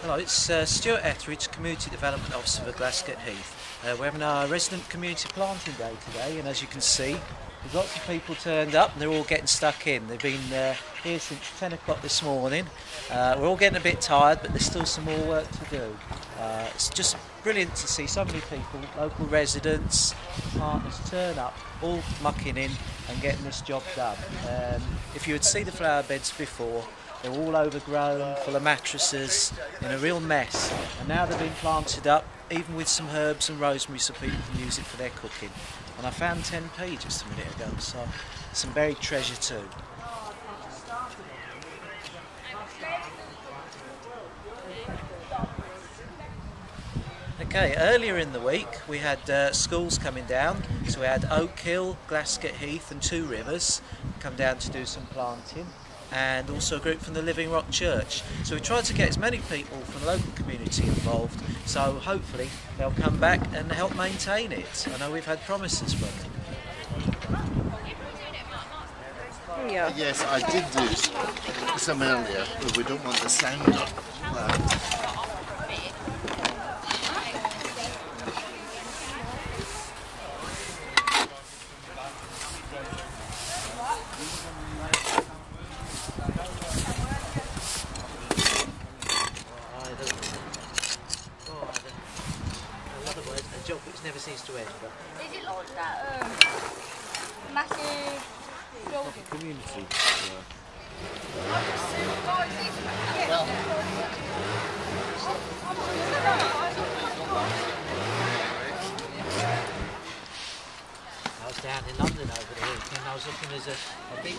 Hello, it's uh, Stuart Etheridge, Community Development Officer for Glascote Heath. Uh, we're having our resident community planting day today, and as you can see, there's lots of people turned up and they're all getting stuck in. They've been uh, here since 10 o'clock this morning. Uh, we're all getting a bit tired, but there's still some more work to do. Uh, it's just brilliant to see so many people, local residents, partners turn up, all mucking in and getting this job done. Um, if you had seen the flower beds before, they were all overgrown, full of mattresses, in a real mess. And now they've been planted up, even with some herbs and rosemary so people can use it for their cooking. And I found 10p just a minute ago, so some buried treasure too. Okay, earlier in the week we had uh, schools coming down, so we had Oak Hill, Glascote Heath, and Two Rivers come down to do some planting, and also a group from the Living Rock Church. So we tried to get as many people from the local community involved, so hopefully they'll come back and help maintain it. I know we've had promises from them. Yeah. Yes, I did do some earlier, but we don't want the sound up. Uh, job which never seems to end. But Is it like that um, massive building? community. I was down in London over the weekend. I was looking as a, a big.